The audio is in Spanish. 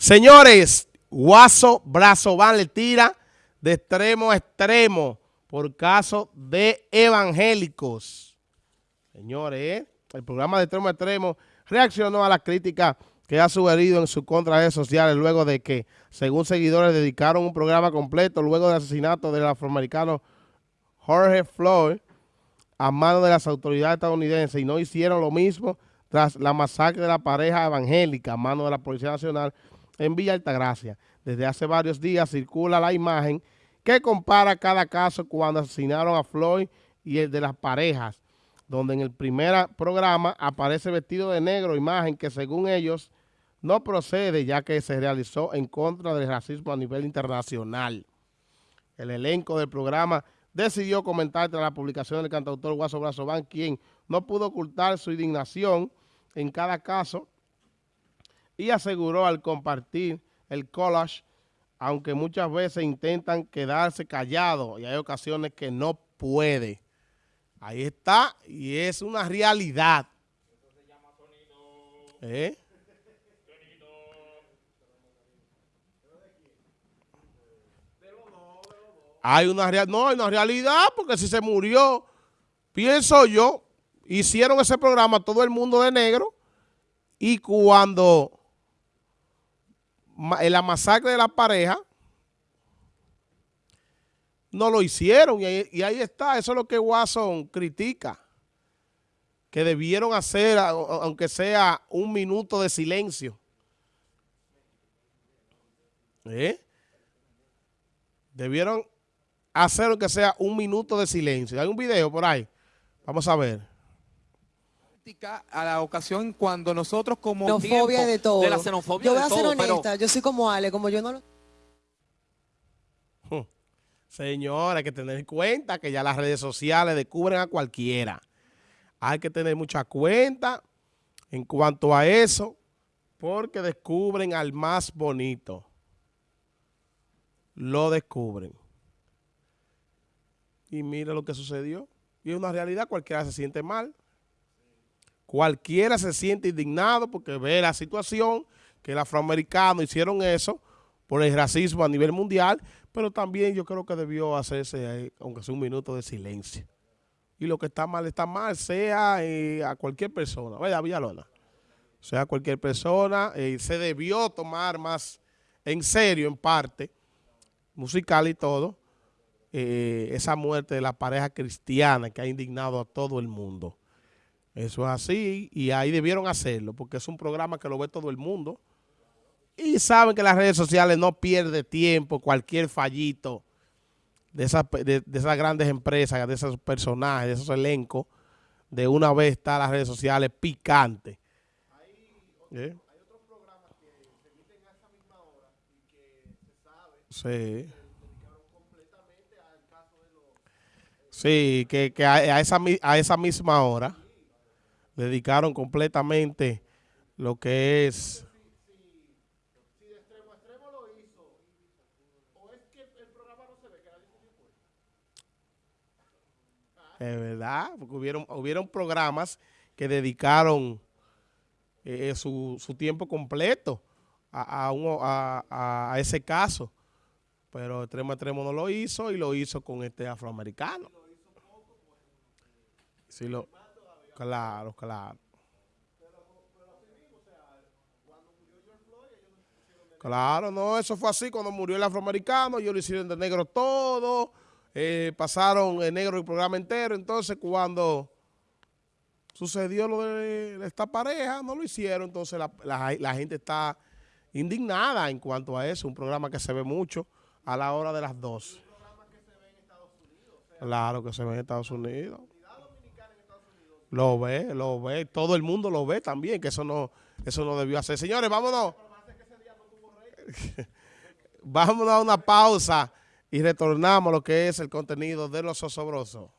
Señores, Guaso Brazo Van le tira de extremo a extremo por caso de evangélicos. Señores, el programa de extremo a extremo reaccionó a la crítica que ha sugerido en su contra redes sociales luego de que, según seguidores, dedicaron un programa completo luego del asesinato del afroamericano Jorge Floyd a mano de las autoridades estadounidenses y no hicieron lo mismo tras la masacre de la pareja evangélica a mano de la Policía Nacional en Villa Altagracia. Desde hace varios días circula la imagen que compara cada caso cuando asesinaron a Floyd y el de las parejas, donde en el primer programa aparece vestido de negro, imagen que según ellos no procede ya que se realizó en contra del racismo a nivel internacional. El elenco del programa decidió comentar tras la publicación del cantautor Guaso Brazován, quien no pudo ocultar su indignación en cada caso y aseguró al compartir el collage, aunque muchas veces intentan quedarse callados y hay ocasiones que no puede. Ahí está y es una realidad. ¿Eh? Hay una realidad, no, hay una realidad, porque si se murió, pienso yo, hicieron ese programa todo el mundo de negro y cuando la masacre de la pareja, no lo hicieron y ahí, está, eso es lo que Watson critica, que debieron hacer, aunque sea un minuto de silencio. ¿Eh? Debieron hacer aunque sea un minuto de silencio. Hay un video por ahí. Vamos a ver a la ocasión cuando nosotros como xenofobia de todo. De la xenofobia yo voy a ser honesta, yo soy como Ale, como yo no lo... Señora, hay que tener en cuenta que ya las redes sociales descubren a cualquiera. Hay que tener mucha cuenta en cuanto a eso, porque descubren al más bonito. Lo descubren. Y mira lo que sucedió. Y es una realidad, cualquiera se siente mal. Cualquiera se siente indignado porque ve la situación que el afroamericano hicieron eso por el racismo a nivel mundial, pero también yo creo que debió hacerse, aunque sea un minuto de silencio. Y lo que está mal, está mal, sea eh, a cualquier persona. Vaya, Villalona. Sea cualquier persona, eh, se debió tomar más en serio, en parte, musical y todo, eh, esa muerte de la pareja cristiana que ha indignado a todo el mundo. Eso es así y ahí debieron hacerlo porque es un programa que lo ve todo el mundo. Y saben que las redes sociales no pierde tiempo, cualquier fallito de esas, de, esas grandes empresas, de esos personajes, de esos elencos, de una vez está las redes sociales picantes. ¿Eh? Hay, otros programas que se emiten a esa misma hora y que se sabe sí. que dedicaron completamente al caso de los... Sí, que, que a, esa, a esa misma hora dedicaron completamente lo que es... Es verdad, porque hubieron, hubieron programas que dedicaron eh, su, su, tiempo completo a, a, uno, a, a, ese caso. Pero extremo extremo no lo hizo y lo hizo con este afroamericano. Sí, lo... Claro, claro. Claro, no, eso fue así cuando murió el afroamericano, ellos lo hicieron de negro todo, eh, pasaron en negro el programa entero, entonces cuando sucedió lo de esta pareja, no lo hicieron, entonces la, gente está indignada en cuanto a eso, un programa que se ve mucho a la hora de las dos. Claro que se ve en Estados Unidos. Lo ve, lo ve, todo el mundo lo ve también, que eso no, eso no debió hacer. Señores, vámonos. vámonos a una pausa y retornamos a lo que es el contenido de los osobrosos.